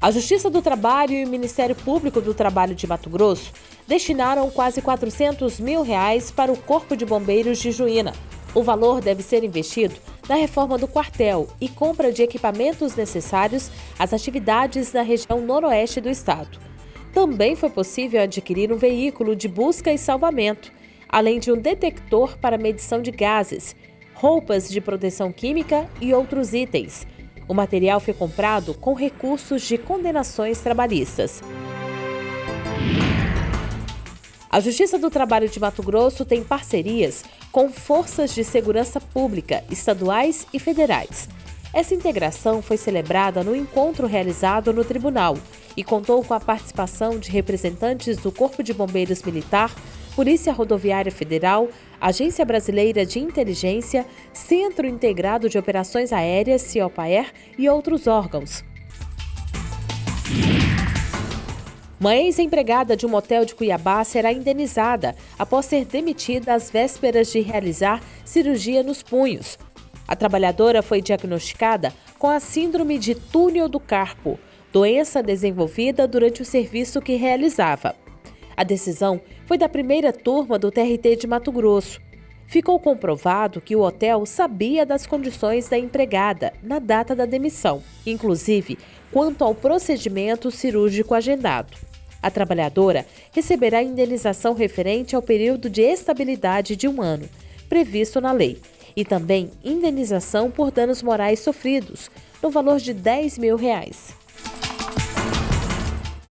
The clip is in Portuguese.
A Justiça do Trabalho e o Ministério Público do Trabalho de Mato Grosso destinaram quase 400 mil reais para o Corpo de Bombeiros de Juína. O valor deve ser investido na reforma do quartel e compra de equipamentos necessários às atividades na região noroeste do estado. Também foi possível adquirir um veículo de busca e salvamento, além de um detector para medição de gases, roupas de proteção química e outros itens. O material foi comprado com recursos de condenações trabalhistas. A Justiça do Trabalho de Mato Grosso tem parcerias com forças de segurança pública, estaduais e federais. Essa integração foi celebrada no encontro realizado no tribunal e contou com a participação de representantes do Corpo de Bombeiros Militar, Polícia Rodoviária Federal, Agência Brasileira de Inteligência, Centro Integrado de Operações Aéreas, CIOPAER e outros órgãos. Uma ex-empregada de um motel de Cuiabá será indenizada após ser demitida às vésperas de realizar cirurgia nos punhos. A trabalhadora foi diagnosticada com a síndrome de túnel do carpo, doença desenvolvida durante o serviço que realizava. A decisão foi da primeira turma do TRT de Mato Grosso. Ficou comprovado que o hotel sabia das condições da empregada na data da demissão, inclusive quanto ao procedimento cirúrgico agendado. A trabalhadora receberá indenização referente ao período de estabilidade de um ano, previsto na lei, e também indenização por danos morais sofridos, no valor de 10 mil reais.